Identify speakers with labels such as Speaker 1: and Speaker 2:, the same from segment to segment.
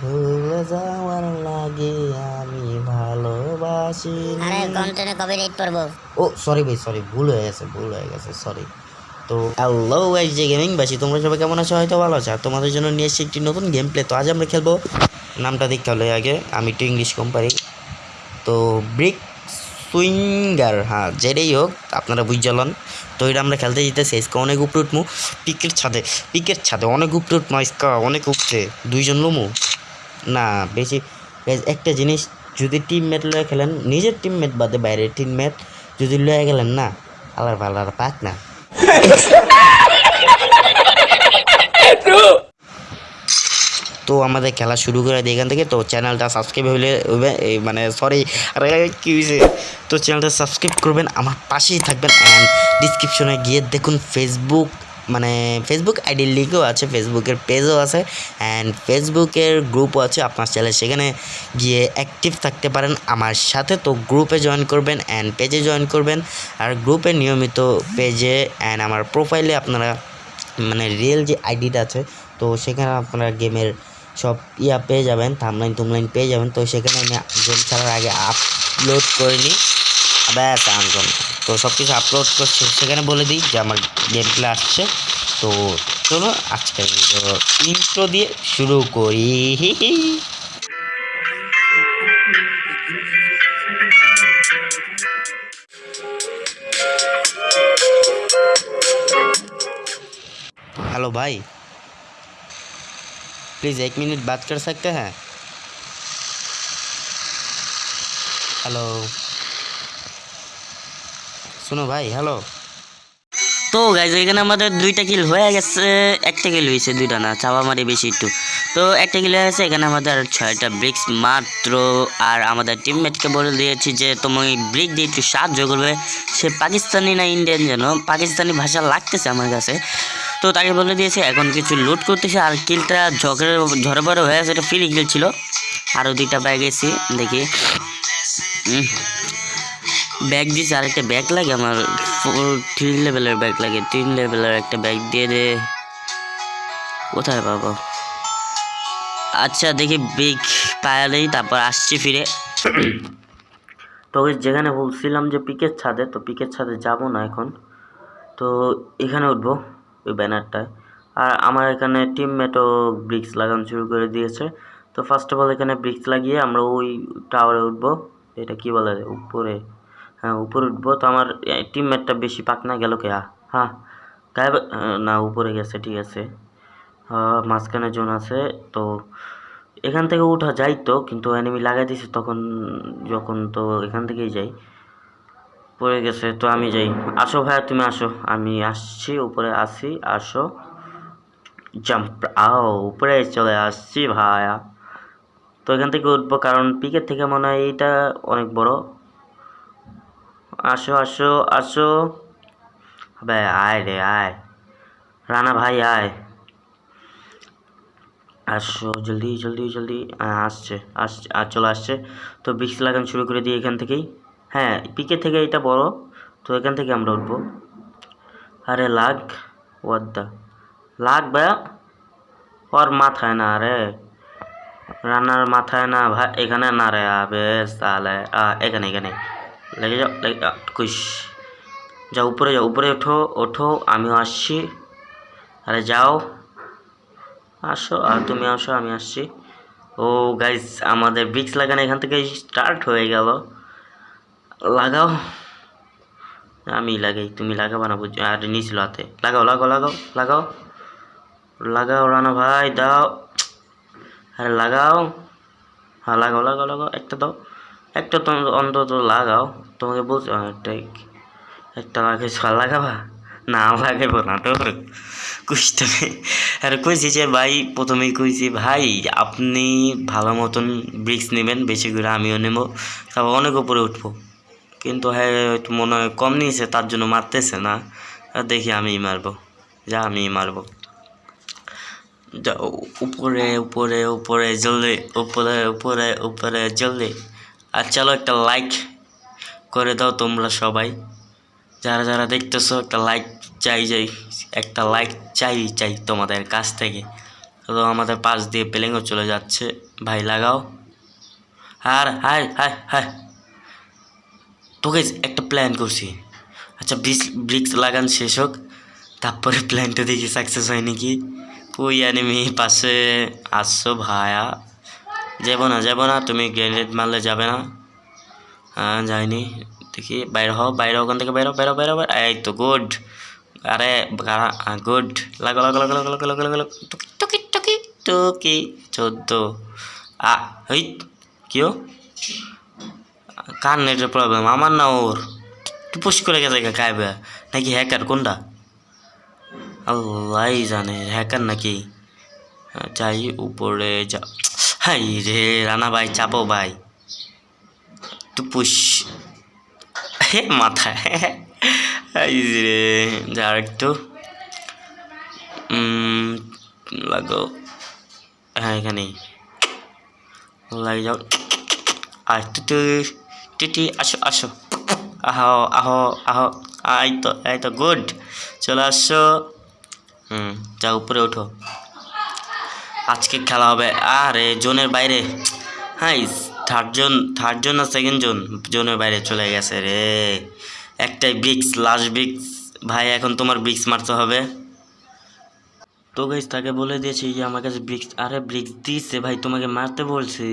Speaker 1: ভুলে যাওয়ার লাগে আমি ভালোবাসি।
Speaker 2: আরে কন্টেন্টে কবে রেট পড়ব
Speaker 1: ও সরি ভাই সরি ভুল হয়ে গেছে ভুল হয়ে গেছে সরি তো হ্যালো গাইস যে গেমিং বাসি তোমরা সবাই কেমন আছো? হয়তো ভালো আছো। আর তোমাদের জন্য নিয়ে এসেছি একটি নতুন গেম প্লে তো আজ আমরা খেলব নামটা দেখতে হলে আগে আমি একটু ইংলিশ কম পারি। তো ব্রিক সুইঙ্গার হ্যাঁ যেটাই হোক আপনারা বুঝালন তো এটা আমরা খেলতে যেতেছি ইসকা অনেক উপরে উঠমু। পিকের ছাদে পিকের ছাদে অনেক উপরে উঠমু ইসকা অনেক উঠছে দুইজন লমু। না, বেশি একটা জিনিস, যদি টিমমেট লয়ে খেলেন, নিজের টিমমেট বাদে বাইরের টিমমেট যদি লয়ে গেলেন না, আলার ভালার পাক না। তো আমাদের খেলা শুরু করে দিই এখান থেকে, তো চ্যানেলটা সাবস্ক্রাইব হলে মানে সরি আরে কী হয়েছে তো চ্যানেলটা সাবস্ক্রাইব করবেন, আমার পাশেই থাকবেন অ্যান্ড ডিসক্রিপশনে গিয়ে দেখুন ফেসবুক মানে ফেসবুক আইডির লিঙ্কও আছে ফেসবুকের পেজও আছে অ্যান্ড ফেসবুকের গ্রুপও আছে, আপনার চ্যানেল সেখানে গিয়ে অ্যাক্টিভ থাকতে পারেন। আমার সাথে তো গ্রুপে জয়েন করবেন অ্যান্ড পেজে জয়েন করবেন। আর গ্রুপে নিয়মিত পেজে অ্যান্ড আমার প্রোফাইলে আপনারা মানে রিয়েল যে আইডিটা আছে, তো সেখানে আপনারা গেমের সব ইয়া পেয়ে যাবেন থামলাইন তুমলাইন পেয়ে যাবেন। তো সেখানে আমি গেম ছাড়ার আগে আপলোড করে নিই। ব্যাস আনকন তো সব কিছু আপলোড করছে সেখানে বলে দিই যে আমার গেম প্লে আসছে তো চলো আজকের ইন্ট্রো দিয়ে শুরু করি हेलो भाई प्लीज़ एक मिनट बात कर सकते हैं हेलो শোনো ভাই হ্যালো তো গাইজ এখানে আমাদের দুইটা কিল হয়ে গেছে। একটা কিল হয়েছে, দুইটা না চাওয়া মারি বেশি একটু। তো একটা কিল হয়ে গেছে, এখানে আমাদের ছয়টা ব্রিক্স মাত্র। আর আমাদের টিমমেটকে বলে দিয়েছি যে, তুমি ব্রিক দিয়ে একটু সাহায্য করবে। সে পাকিস্তানি না ইন্ডিয়ান যেন? পাকিস্তানি ভাষা লাগতেছে আমার কাছে। তো তাকে বলে দিয়েছে, এখন কিছু লুট করতেছে। আর কিলটা ঝড়ে বড় হয়ে গেছে, এটা ফ্রি কিল ছিল। আরও দুইটা ব্যাগ গেছি, দেখি। ব্যাগ দিয়েছে আর একটা ব্যাগ লাগে, আমার থ্রি লেভেলের ব্যাগ লাগে, তিন লেভেলের একটা ব্যাগ দিয়ে দে। কোথায় পাবো? আচ্ছা দেখি ব্যাগ পায়া দেই তারপর আসছি ফিরে। তো ওই যেখানে বলছিলাম যে পিকের ছাদে, তো পিকের ছাদে যাব না এখন। তো এখানে উঠবো, ওই ব্যানারটায়। আর আমার এখানে টিমমেটও ব্রিক্স লাগানো শুরু করে দিয়েছে। তো ফার্স্ট অফ অল এখানে ব্রিক্স লাগিয়ে আমরা ওই টাওয়ারে উঠবো। এটা কি বলে? উপরে। হ্যাঁ উপরে উঠবো তো আমার টিমমেটটা বেশি পাক না গেল কে হ্যাঁ গায়ে না, উপরে গেছে, ঠিক আছে। মাঝখানে জোন আছে, তো এখান থেকে উঠা যাই তো, কিন্তু এনিমি লাগাই দিছে তখন, যখন তো এখান থেকেই যাই। পড়ে গেছে তো আমি যাই। আসো ভাইয়া, তুমি আসো। আমি আসছি, উপরে আসি আসো। জাম্প আও, উপরে চলে আসছি ভাইয়া। তো এখান থেকে উঠবো, কারণ পিকের থেকে মনে হয় এইটা অনেক বড়। আসো আসো আসো। বে আয় রে, আয়। রানা ভাই, আয়। আসো, জলদি জলদি জলদি। আসছে আসছে আর চলে আসছে। তো বৃক্ষ লাগান শুরু করে দিই এখান থেকেই। হ্যাঁ পিকে থেকে এটা বড়। তো এখান থেকে আমরা উঠবো। আরে, লাগ। ওয়াদ্দা লাগ ভাইয়া। ওর মাথায় না রে। রান্নার মাথায় না ভাই। এখানে না রে। বেশ তাহলে এখানে এখানে। লেগে যাও, লেগে কুইস। যাও উপরে যাও উপরে, ওঠো ওঠো, আমিও আসছি। আরে যাও। আসো, আর তুমি আসো, আমি আসছি। ও গাইস, আমাদের ব্রিক্স লাগানো এখান থেকে স্টার্ট হয়ে গেল। লাগাও। আমি লাগাই, তুমি লাগাবা না বুঝ আর নিয়েছিল হাতে। লাগাও লাগাও লাগাও লাগাও। লাগাও রানা ভাই, দাও। আরে লাগাও। হ্যাঁ লাগাও লাগাও লাগাও, একটা দাও। একটা তো অন্তত লাগাও। তোমাকে বলছো হ্যাঁ, একটা আর লাগাবা? না লাগাইব না তোর কুইসটা আর কইছি যে ভাই প্রথমেই কইছি ভাই আপনি ভালো মতন ব্রিক্স নেবেন বেশি করে আমিও নেব তারপর অনেক উপরে উঠবো। কিন্তু হ্যাঁ মনে হয় কম নিয়েছে তার জন্য মারতেছে না। দেখি আমিই মারবো। যা আমিই মারবো। উপরে উপরে উপরে জলদি উপরে উপরে উপরে জলদি আর চলো একটা লাইক করে দাও তোমরা সবাই। যারা যারা দেখতেছো, একটা লাইক চাই যাই একটা লাইক চাই চাই তোমাদের কাছ থেকে। তো আমাদের পাশ দিয়ে প্লেনও চলে যাচ্ছে। ভাই, লাগাও। আর, হাই হাই হাই। তোকে একটা প্ল্যান করছি। আচ্ছা ব্রিক্স ব্রিক্স লাগান শেষ হোক। তারপরে প্ল্যানটা দেখি সাকসেস হয় নাকি। ওই অ্যানিমি পাশে আসছো ভায়া। যাব না যাব না, তুমি গ্রেনেড মারলে যাবে না। হ্যাঁ যাইনি, দেখি, বাইরে হও, বাইরে ওখান থেকে বাইরে বাইরে বাইরে এই তো গুড আরে, গুড লাগো লাগো লাগো লাগো লাগো লাগো লাগো। টুকি টুকি টুকি চোদ্দ। আ, হই, কিও? কার নেটের প্রবলেম আমার না ওর? টুপুস করে গেছে গায়েবে নাকি হ্যাকার কোনটা? আল্লাহ জানে হ্যাকার নাকি? যাই, উপরে যা। হাই রে রানা ভাই চাপো ভাই। পুশ। হে, মাথায়। এই রে, যা একটু। লাগো। হ্যাঁ এখানেই লাগে যাও আর টুটু টিটি আসো আসো। আহো আহো আহো। এই তো এই তো, গুড। চলে আসো। হুম যা উপরে ওঠো। আজকে খেলা হবে। আরে, জোনের বাইরে। হ্যাঁ থার্ড জোন থার্ড জোন না সেকেন্ড জোন? জোনের বাইরে চলে গেছে রে। একটাই ব্রিক্স লাস্ট ব্রিক্স। ভাই, এখন তোমার ব্রিক্স মারতে হবে। তো গাইস তাকে বলে দিয়েছি যে আমার কাছে ব্রিক্স আরে, ব্রিক্স দিচ্ছে ভাই, তোমাকে মারতে বলছি।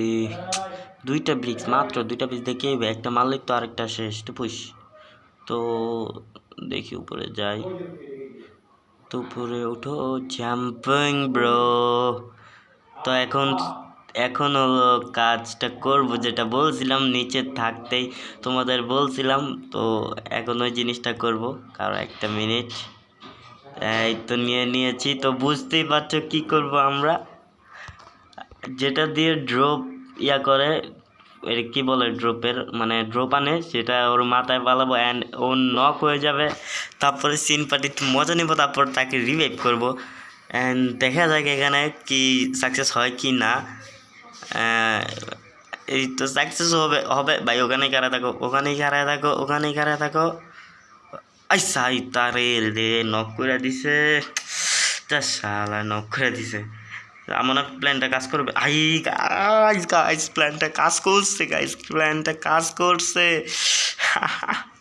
Speaker 1: দুইটা ব্রিক্স, মাত্র দুইটা ব্রিক্স দেখে একটা মারলে তো আরেকটা শেষ পুষ তো দেখি উপরে যাই। তো উপরে উঠো জাম্পিং ব্রো তো এখন এখন হলো কাজটা করব, যেটা বলছিলাম, নিচে থাকতেই তোমাদের বলছিলাম, তো এখন ওই জিনিসটা করব। কারও একটা মিনিট। এই তো নিয়ে নিয়েছি, তো বুঝতেই পারছ কি করব আমরা? যেটা দিয়ে ড্রপ ইয়া করে, এর কি বলে ড্রপের মানে ড্রপ আনে, সেটা ওর মাথায় পালাবো অ্যান্ড ও নক হয়ে যাবে। তারপরে সিন পার্টি মজা নেব, তারপর তাকে রিভাইভ করব। অ্যান্ড দেখা যাক এখানে কি সাকসেস হয় কি না। এই তো সাকসেস হবে হবে। ভাই, ওখানেই কারা থাকো, ওখানেই কারা থাকো, ওখানেই কারা থাকো। আই সাই, তারে রে নক করে দিছে। তা শালা নক করে দিছে। আমার প্ল্যানটা কাজ করবে। আই গাইস গাইস প্ল্যানটা কাজ করছে গাইস প্ল্যানটা কাজ করছে।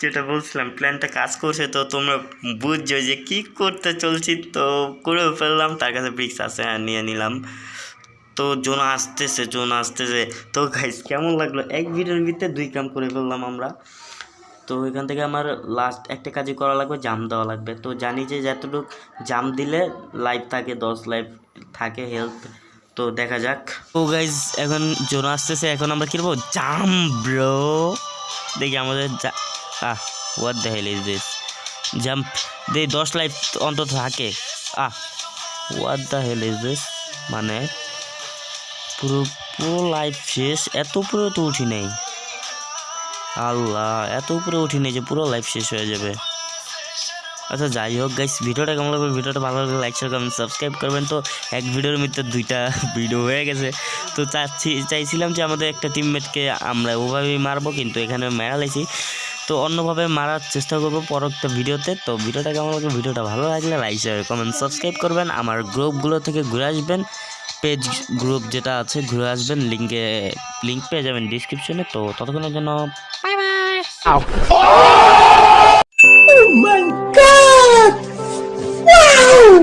Speaker 1: যেটা বলছিলাম প্ল্যানটা কাজ করছে, তো তোমরা বুঝছ যে কি করতে চলছি, তো করেও ফেললাম, তার কাছে ব্রিক্স আছে হ্যাঁ নিয়ে নিলাম। তো জোন আসতেছে জোন আসতেছে। তো গাইস কেমন লাগল? এক ভিডিওর ভিতরে দুই কাম করে ফেললাম আমরা। তো এখান থেকে আমার লাস্ট একটা কাজই করা লাগবে জাম দেওয়া লাগবে। তো জানি যে যতটুকু জাম দিলে লাইফ থাকে, দশ লাইফ থাকে হেলথ তো দেখা যাক। ও গাইজ এখন জোন আসতেছে, এখন আমরা কি করব? জাম ব্রো দেখি আমাদের আহ what the hell is this jump দে, দশ লাইফ অন্তত থাকে। আহ what the hell is this মানে পুরো পুরো লাইফ শেষ, এত উপরে তো উঠি নাই। আল্লাহ, এত উপরে উঠি নাই যে পুরো লাইফ শেষ হয়ে যাবে। আচ্ছা যাই হোক গাইস ভিডিওটা কেমন লাগবে ভিডিওটা ভালো লাগলে লাইক শেয়ার করবেন সাবস্ক্রাইব করবেন। তো, এক ভিডিওর মধ্যে দুইটা ভিডিও হয়ে গেছে। তো চাচ্ছি, চাইছিলাম যে আমাদের একটা টিমমেটকে আমরা ওভাবেই মারবো, কিন্তু এখানে মেরা লাইছি তো অন্যভাবে মারার চেষ্টা করব পরবর্তী ভিডিওতে। তো ভিডিওটা কেমন লাগবে ভিডিওটা ভালো লাগলে লাইক শেয়ার কমেন্ট সাবস্ক্রাইব করবেন। আমার গ্রুপগুলো থেকে ঘুরে আসবেন। পেজ গ্রুপ যেটা আছে ঘুরে আসবেন। লিঙ্কে লিঙ্ক পেয়ে যাবেন ডিসক্রিপশনে তো ততক্ষণের জন্য বাই বাই